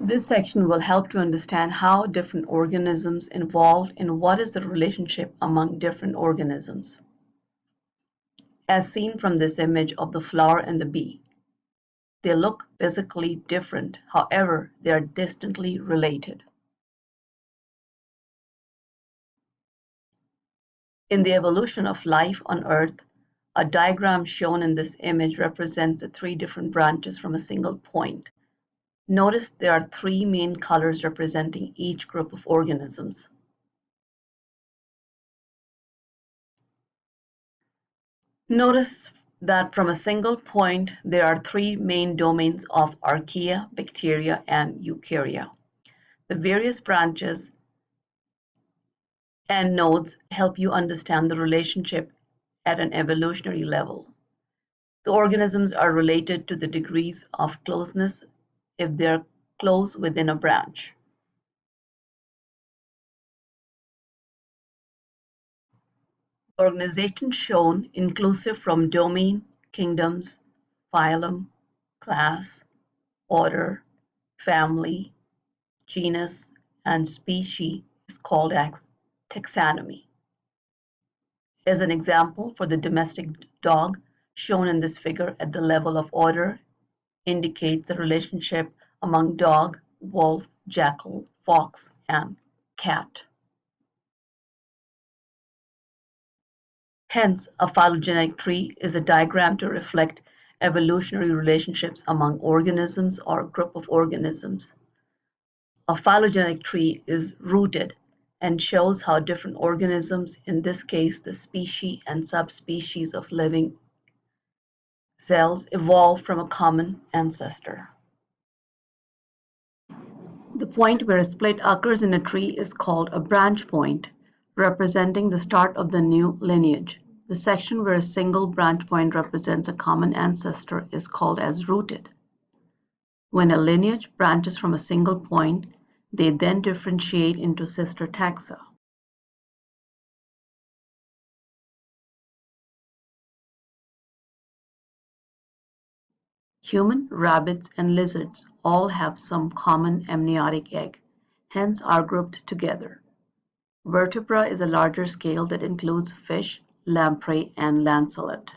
This section will help to understand how different organisms involved and what is the relationship among different organisms. As seen from this image of the flower and the bee, they look physically different, however, they are distantly related. In the evolution of life on Earth, a diagram shown in this image represents the three different branches from a single point. Notice there are three main colors representing each group of organisms. Notice that from a single point there are three main domains of archaea, bacteria, and eukarya. The various branches and nodes help you understand the relationship at an evolutionary level. The organisms are related to the degrees of closeness if they're close within a branch. Organization shown inclusive from domain, kingdoms, phylum, class, order, family, genus, and species is called taxonomy. As an example for the domestic dog shown in this figure at the level of order indicates the relationship among dog, wolf, jackal, fox, and cat. Hence, a phylogenetic tree is a diagram to reflect evolutionary relationships among organisms or group of organisms. A phylogenetic tree is rooted and shows how different organisms, in this case the species and subspecies of living cells evolved from a common ancestor. The point where a split occurs in a tree is called a branch point, representing the start of the new lineage. The section where a single branch point represents a common ancestor is called as rooted. When a lineage branches from a single point, they then differentiate into sister taxa. Human, rabbits, and lizards all have some common amniotic egg, hence are grouped together. Vertebra is a larger scale that includes fish, lamprey, and lancelet.